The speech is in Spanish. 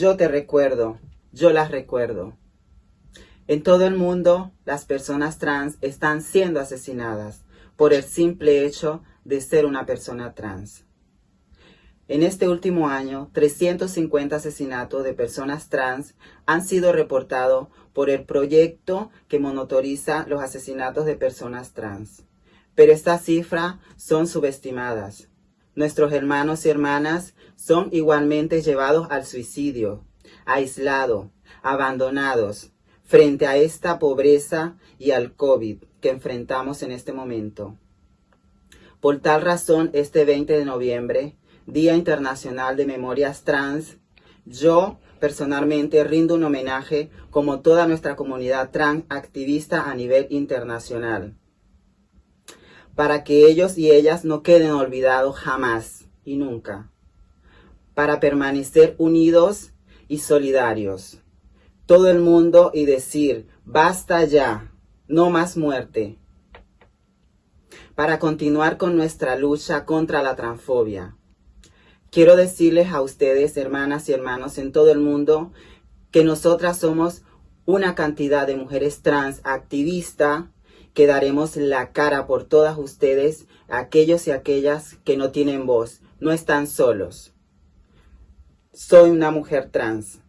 Yo te recuerdo, yo las recuerdo. En todo el mundo, las personas trans están siendo asesinadas por el simple hecho de ser una persona trans. En este último año, 350 asesinatos de personas trans han sido reportados por el proyecto que monitoriza los asesinatos de personas trans. Pero estas cifras son subestimadas. Nuestros hermanos y hermanas son igualmente llevados al suicidio, aislados, abandonados, frente a esta pobreza y al COVID que enfrentamos en este momento. Por tal razón, este 20 de noviembre, Día Internacional de Memorias Trans, yo personalmente rindo un homenaje como toda nuestra comunidad trans activista a nivel internacional, para que ellos y ellas no queden olvidados jamás y nunca, para permanecer unidos y solidarios. Todo el mundo y decir, basta ya, no más muerte, para continuar con nuestra lucha contra la transfobia Quiero decirles a ustedes, hermanas y hermanos en todo el mundo, que nosotras somos una cantidad de mujeres trans activistas que daremos la cara por todas ustedes, aquellos y aquellas que no tienen voz, no están solos. Soy una mujer trans.